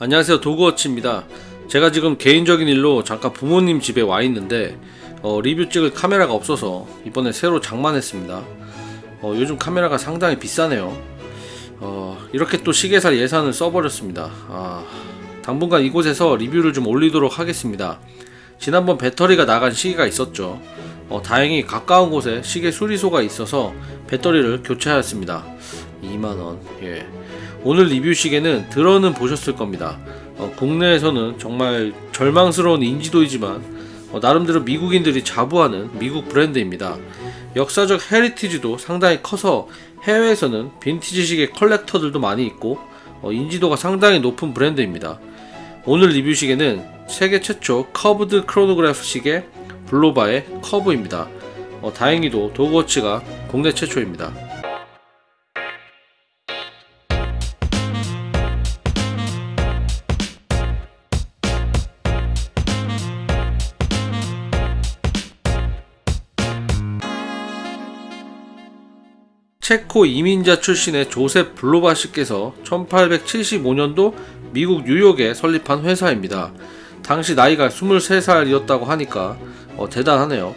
안녕하세요. 도그워치입니다. 제가 지금 개인적인 일로 잠깐 부모님 집에 와 있는데 어, 리뷰 찍을 카메라가 없어서 이번에 새로 장만했습니다. 어, 요즘 카메라가 상당히 비싸네요. 어, 이렇게 또 시계살 예산을 써버렸습니다. 아, 당분간 이곳에서 리뷰를 좀 올리도록 하겠습니다. 지난번 배터리가 나간 시계가 있었죠. 어, 다행히 가까운 곳에 시계 수리소가 있어서 배터리를 교체하였습니다. 2만원 예. 오늘 리뷰 시계는 들어는 보셨을 겁니다. 어, 국내에서는 정말 절망스러운 인지도이지만 어, 나름대로 미국인들이 자부하는 미국 브랜드입니다. 역사적 heritage도 상당히 커서 해외에서는 빈티지 시계 collector들도 많이 있고 어, 인지도가 상당히 높은 브랜드입니다. 오늘 리뷰 시계는 세계 최초 curved 크로노그래프 시계 Bulova의 Curv입니다. 어, 다행히도 도그워치가 국내 최초입니다. 체코 이민자 출신의 조셉 블로바 씨께서 1875년도 미국 뉴욕에 설립한 회사입니다. 당시 나이가 23살이었다고 하니까 어, 대단하네요.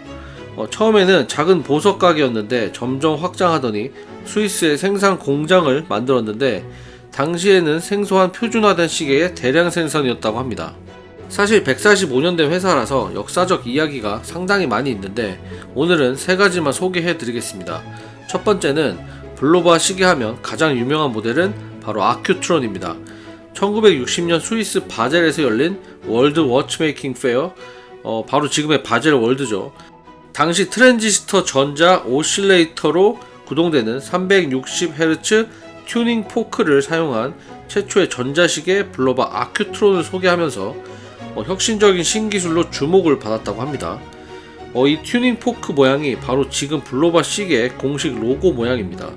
어, 처음에는 작은 보석 가게였는데 점점 확장하더니 스위스에 생산 공장을 만들었는데 당시에는 생소한 표준화된 시계의 대량 생산이었다고 합니다. 사실 145년 된 회사라서 역사적 이야기가 상당히 많이 있는데 오늘은 세 가지만 소개해 드리겠습니다. 첫 번째는 블로바 시계 하면 가장 유명한 모델은 바로 Accutron입니다. 1960년 스위스 바젤에서 열린 World Watchmaking Fair, 어, 바로 지금의 Baselworld죠. 당시 트랜지스터 전자 oscillator로 구동되는 360Hz tuning fork를 사용한 최초의 전자시계 Bulova Accutron을 소개하면서 어, 혁신적인 신기술로 주목을 받았다고 합니다. 어, 이 tuning fork 모양이 바로 지금 Bulova 시계의 공식 로고 모양입니다.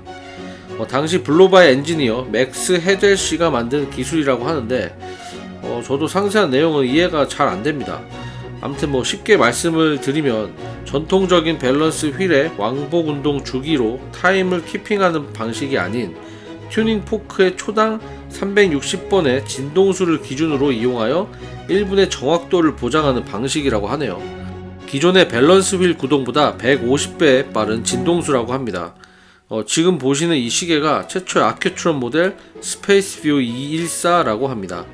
어, 당시 Bulova의 엔지니어 맥스 헤델 씨가 만든 기술이라고 하는데 어, 저도 상세한 내용은 이해가 잘 안됩니다. 아무튼 뭐 쉽게 말씀을 드리면 전통적인 balance wheel의 왕복 운동 주기로 time을 keeping하는 방식이 아닌 tuning fork의 초당 360번의 진동수를 기준으로 이용하여 1분의 정확도를 보장하는 방식이라고 하네요. 기존의 balance wheel 구동보다 150배 빠른 진동수라고 합니다. 어, 지금 보시는 이 시계가 최초의 Accutron 모델 Spaceview 214라고 합니다.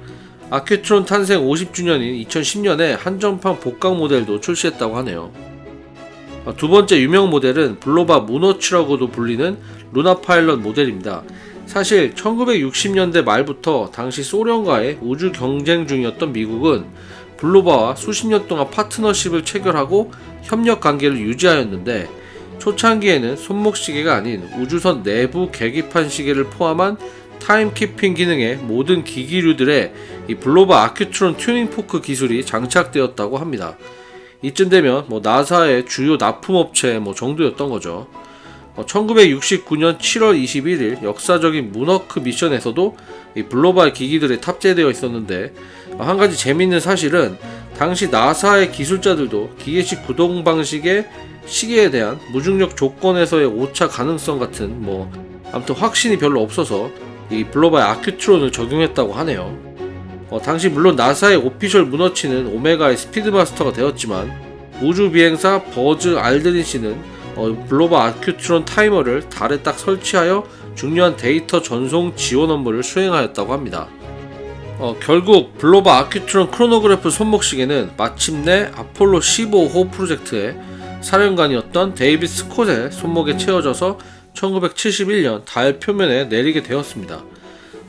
Accutron 탄생 50주년인 2010년에 한정판 복각 모델도 출시했다고 하네요. 어, 두 번째 유명 모델은 Bulova moonwatch라고도 불리는 Lunar Pilot 모델입니다. 사실 1960년대 말부터 당시 소련과의 우주 경쟁 중이었던 미국은 Bulova와 수십 년 동안 파트너십을 체결하고 협력 관계를 유지하였는데 초창기에는 손목 시계가 아닌 우주선 내부 계기판 시계를 포함한 timekeeping 기능의 모든 기기류들에 이 Bulova Accutron tuning fork 기술이 장착되었다고 합니다. 이쯤 되면 뭐 나사의 주요 납품업체 뭐 정도였던 거죠. 1969년 7월 21일 역사적인 moonwalk mission에서도 이 Bulova 기기들이 탑재되어 있었는데 한 가지 재미있는 사실은 당시 나사의 기술자들도 기계식 구동 방식의 시계에 대한 무중력 조건에서의 오차 가능성 같은 뭐 아무튼 확신이 별로 없어서 이 Bulova의 Accutron을 적용했다고 하네요. 어, 당시 물론 나사의 official moonwatch는 Omega의 Speedmaster가 되었지만 우주 비행사 버즈 알드린 씨는 어, Bulova Accutron 타이머를 달에 딱 설치하여 중요한 데이터 전송 지원 업무를 수행하였다고 합니다. 어, 결국 블로바 아큐트론 크로노그래프 손목시계는 마침내 아폴로 15호 프로젝트의 사령관이었던 데이비드 스콧의 손목에 채워져서 1971년 달 표면에 내리게 되었습니다.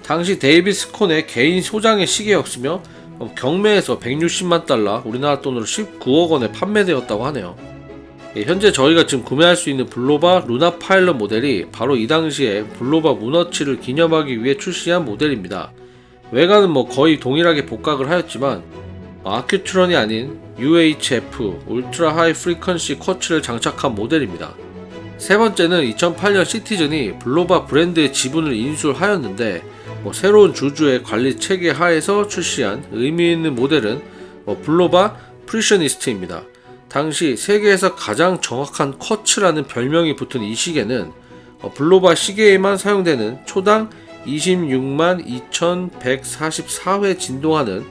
당시 데이비드 스콧의 개인 소장의 시계였으며 어, 경매에서 160만 달러 우리나라 돈으로 19억 원에 판매되었다고 하네요. 예, 현재 저희가 지금 구매할 수 있는 블로바 루나 파일럿 모델이 바로 이 당시에 블로바 문워치를 기념하기 위해 출시한 모델입니다. 외관은 뭐 거의 동일하게 복각을 하였지만 아큐트론이 아닌 UHF Ultra High Frequency 쿼츠를 장착한 모델입니다. 세 번째는 2008년 시티즌이 블로바 브랜드의 지분을 인수하였는데 뭐 새로운 주주의 관리 체계 하에서 출시한 의미 있는 모델은 뭐 블로바 프리셔니스트입니다. 당시 세계에서 가장 정확한 쿼츠라는 별명이 붙은 이 시계는 어, 블로바 시계에만 사용되는 초당 26만 2144회 진동하는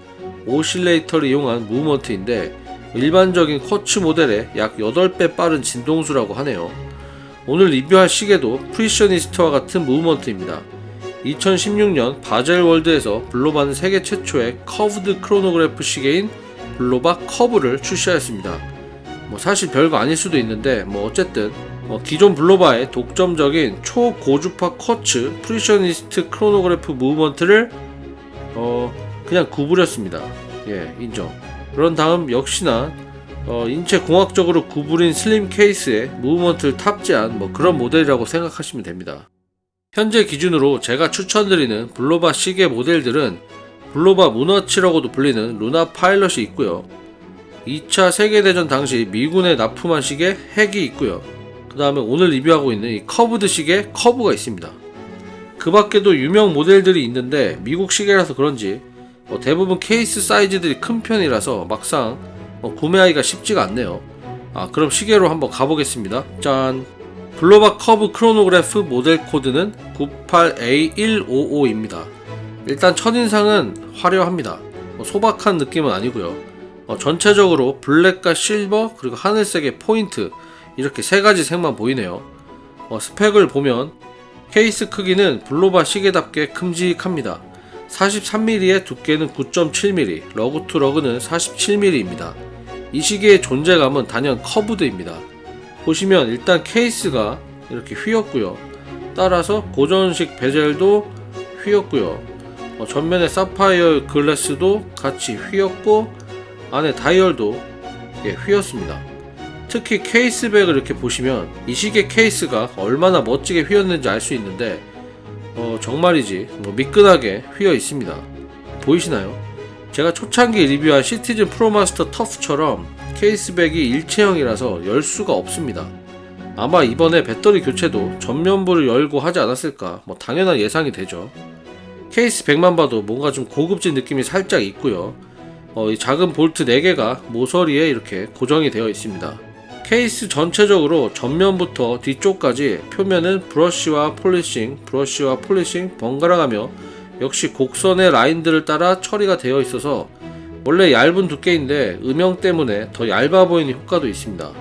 oscillator를 이용한 무브먼트인데 일반적인 쿼츠 모델의 약 8배 빠른 진동수라고 하네요. 오늘 리뷰할 시계도 프리셔니스트와 같은 무브먼트입니다. 2016년 바젤 월드에서 블로바는 세계 최초의 curved 크로노그래프 시계인 블로바 커브를 출시하였습니다. 뭐 사실 별거 아닐 수도 있는데 뭐 어쨌든 어, 기존 블로바의 독점적인 초고주파 쿼츠 프리셔니스트 크로노그래프 무브먼트를 어 그냥 구부렸습니다. 예 인정. 그런 다음 역시나 어, 인체 공학적으로 구부린 슬림 케이스에 무브먼트를 탑재한 뭐 그런 모델이라고 생각하시면 됩니다. 현재 기준으로 제가 추천드리는 블로바 시계 모델들은 블로바 문워치라고도 불리는 루나 파일럿이 있고요. 2차 세계대전 당시 미군에 납품한 시계 핵이 있고요. 그 다음에 오늘 리뷰하고 있는 이 curved 시계 커브가 있습니다. 그 밖에도 유명 모델들이 있는데 미국 시계라서 그런지 어, 대부분 케이스 사이즈들이 큰 편이라서 막상 어, 구매하기가 쉽지가 않네요. 아 그럼 시계로 한번 가보겠습니다. 짠! 블로바 커브 크로노그래프 모델 코드는 98A155입니다. 일단 첫인상은 화려합니다. 어, 소박한 느낌은 아니고요. 어, 전체적으로 블랙과 실버 그리고 하늘색의 포인트 이렇게 세 가지 색만 보이네요. 어, 스펙을 보면 케이스 크기는 블로바 시계답게 큼직합니다. 43mm의 두께는 9.7mm, lug to lug는 47mm입니다. 이 시계의 존재감은 단연 curved입니다. 보시면 일단 케이스가 이렇게 휘었고요. 따라서 고정식 베젤도 휘었고요. 어, 전면에 사파이어 글래스도 같이 휘었고 안에 다이얼도 예, 휘었습니다. 특히 케이스백을 이렇게 보시면 이 시계 케이스가 얼마나 멋지게 휘었는지 알 수 있는데 어, 정말이지 뭐 미끈하게 휘어 있습니다. 보이시나요? 제가 초창기 리뷰한 시티즌 프로마스터 터프처럼 케이스백이 일체형이라서 열 수가 없습니다. 아마 이번에 배터리 교체도 전면부를 열고 하지 않았을까 뭐 당연한 예상이 되죠. 케이스 백만 봐도 뭔가 좀 고급진 느낌이 살짝 있고요. 어, 이 작은 볼트 4개가 모서리에 이렇게 고정이 되어 있습니다. 케이스 전체적으로 전면부터 뒤쪽까지 표면은 브러쉬와 폴리싱, 브러쉬와 폴리싱 번갈아가며 역시 곡선의 라인들을 따라 처리가 되어 있어서 원래 얇은 두께인데 음영 때문에 더 얇아 보이는 효과도 있습니다.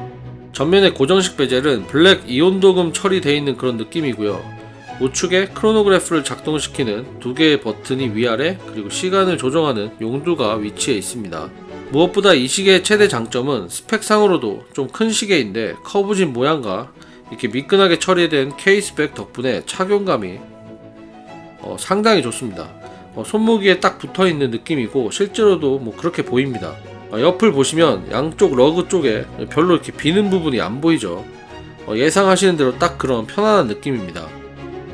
전면의 고정식 베젤은 블랙 이온 도금 처리되어 있는 그런 느낌이고요. 우측에 크로노그래프를 작동시키는 두 개의 버튼이 위아래 그리고 시간을 조정하는 용두가 위치해 있습니다. 무엇보다 이 시계의 최대 장점은 스펙상으로도 좀 큰 시계인데 커브진 모양과 이렇게 미끈하게 처리된 케이스백 덕분에 착용감이 어, 상당히 좋습니다. 어, 손목위에 딱 붙어 있는 느낌이고 실제로도 뭐 그렇게 보입니다. 어, 옆을 보시면 양쪽 lug 쪽에 별로 이렇게 비는 부분이 안 보이죠. 어, 예상하시는 대로 딱 그런 편안한 느낌입니다.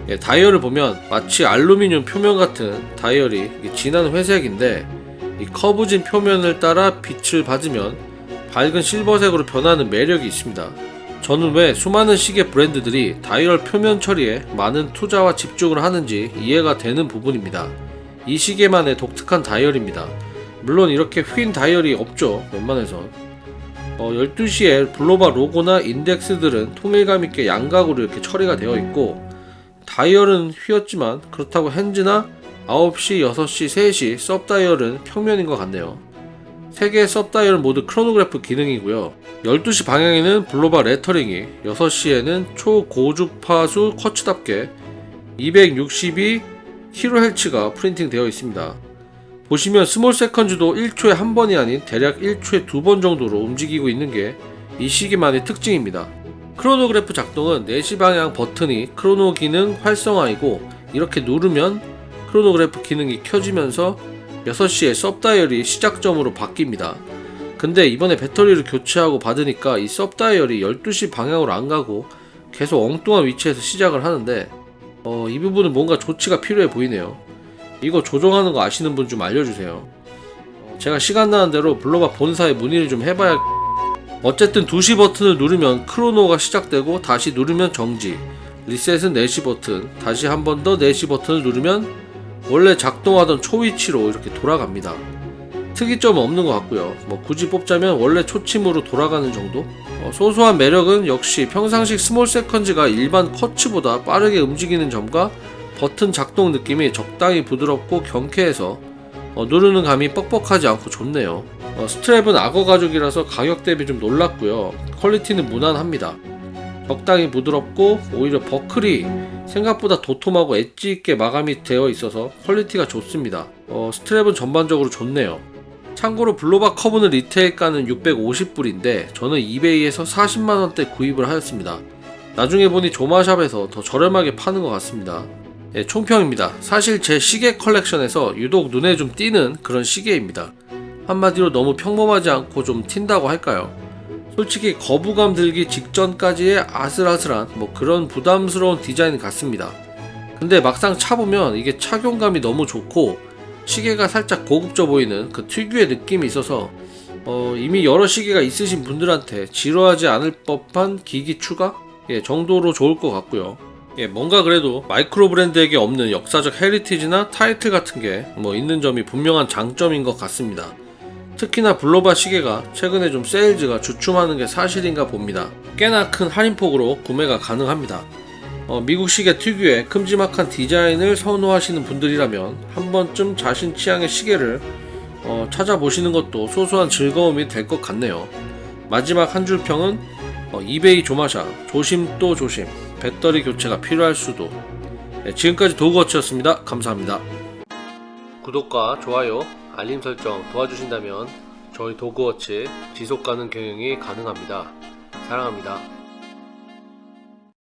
예, 다이얼을 보면 마치 알루미늄 표면 같은 다이얼이 진한 회색인데 이 커브진 표면을 따라 빛을 받으면 밝은 실버색으로 변하는 매력이 있습니다. 저는 왜 수많은 시계 브랜드들이 다이얼 표면 처리에 많은 투자와 집중을 하는지 이해가 되는 부분입니다. 이 시계만의 독특한 다이얼입니다. 물론 이렇게 휜 다이얼이 없죠. 웬만해선. 어, 12시에 블로바 로고나 인덱스들은 통일감 있게 양각으로 이렇게 처리가 되어 있고 다이얼은 휘었지만 그렇다고 hands나 9시, 6시, 3시 sub 다이얼은 평면인 것 같네요. 3개의 sub 다이얼은 모두 크로노그래프 기능이고요. 12시 방향에는 블로바 레터링이, 6시에는 초고주파수 쿼츠답게 262kHz가 프린팅 되어 있습니다. 보시면 small seconds도 1초에 한 번이 아닌 대략 1초에 두 번 정도로 움직이고 있는 게 이 시계만의 특징입니다. 크로노그래프 작동은 4시 방향 버튼이 크로노 기능 활성화이고 이렇게 누르면 크로노그래프 기능이 켜지면서 6시에 sub다이얼이 시작점으로 바뀝니다. 근데 이번에 배터리를 교체하고 받으니까 이 sub다이얼이 12시 방향으로 안 가고 계속 엉뚱한 위치에서 시작을 하는데 어, 이 부분은 뭔가 조치가 필요해 보이네요. 이거 조정하는 거 아시는 분 좀 알려주세요. 어, 제가 시간 나는 대로 블로바 본사에 문의를 좀 해봐야 어쨌든 2시 버튼을 누르면 크로노가 시작되고 다시 누르면 정지. 리셋은 4시 버튼. 다시 한 번 더 4시 버튼을 누르면 원래 작동하던 초위치로 이렇게 돌아갑니다. 특이점은 없는 것 같고요. 뭐 굳이 뽑자면 원래 초침으로 돌아가는 정도? 어, 소소한 매력은 역시 평상시 small seconds가 일반 쿼츠보다 빠르게 움직이는 점과 버튼 작동 느낌이 적당히 부드럽고 경쾌해서 어, 누르는 감이 뻑뻑하지 않고 좋네요. 어, 스트랩은 악어 가죽이라서 가격 대비 좀 놀랐고요. quality는 무난합니다. 적당히 부드럽고 오히려 버클이 생각보다 도톰하고 엣지 있게 마감이 되어 있어서 quality가 좋습니다. 어, 스트랩은 전반적으로 좋네요. 참고로 Bulova Curv는 retail가는 650불인데 저는 eBay에서 40만원대 구입을 하였습니다. 나중에 보니 조마샵에서 더 저렴하게 파는 것 같습니다. 예, 총평입니다. 사실 제 시계 컬렉션에서 유독 눈에 좀 띄는 그런 시계입니다. 한마디로 너무 평범하지 않고 좀 튄다고 할까요? 솔직히 거부감 들기 직전까지의 아슬아슬한 뭐 그런 부담스러운 디자인 같습니다. 근데 막상 차보면 이게 착용감이 너무 좋고 시계가 살짝 고급져 보이는 그 특유의 느낌이 있어서 어, 이미 여러 시계가 있으신 분들한테 지루하지 않을 법한 기기 추가 예, 정도로 좋을 것 같고요. 예, 뭔가 그래도 micro brand에게 없는 역사적 heritage나 타이틀 같은 게 뭐 있는 점이 분명한 장점인 것 같습니다. 특히나 Bulova 시계가 최근에 좀 sales가 주춤하는 게 사실인가 봅니다. 꽤나 큰 할인폭으로 구매가 가능합니다. 어, 미국 시계 특유의 큼지막한 디자인을 선호하시는 분들이라면 한 번쯤 자신 취향의 시계를 어, 찾아보시는 것도 소소한 즐거움이 될 것 같네요. 마지막 한 줄 평은 어, 이베이 조마샤 조심 또 조심 배터리 교체가 필요할 수도 네, 지금까지 도그워치였습니다. 감사합니다. 구독과 좋아요, 알림 설정 도와주신다면 저희 도그워치 지속가능 경영이 가능합니다. 사랑합니다.